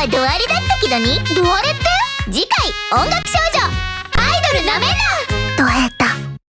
はドアだったけどにドアレって次回音楽少女。アイドルなめんな！